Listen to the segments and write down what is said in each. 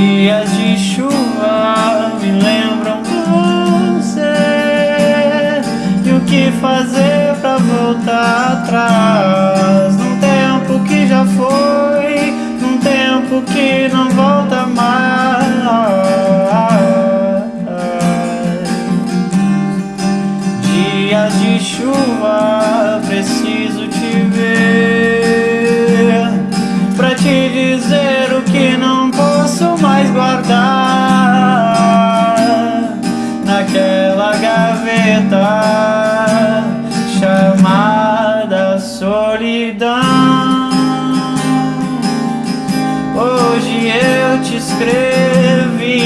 de chuva me lembram você. E o que fazer pra voltar atrás? Num tempo que já foi Num tempo que não volta mais. Dias de chuva preciso te escrevi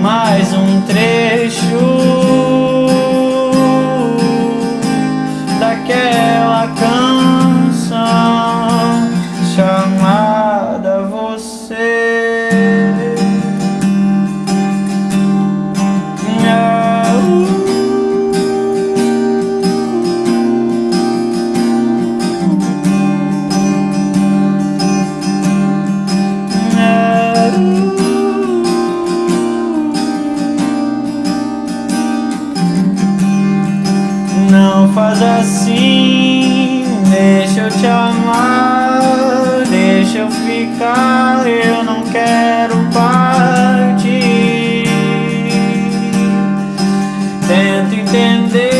mais um trecho daquela canção faz assim, deixa eu te amar, deixa eu ficar, eu não quero partir. Tento entender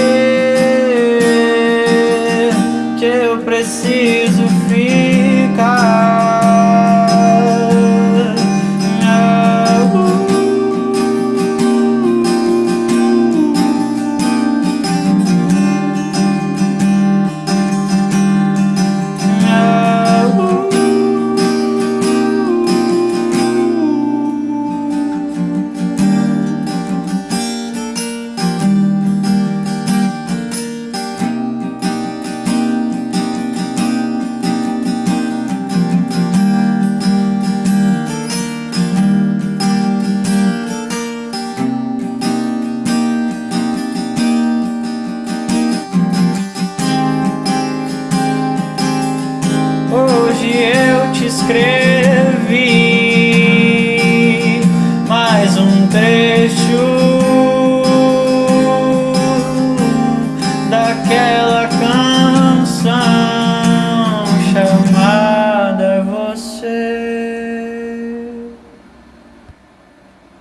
que eu preciso ficar. Escrevi mais um trecho daquela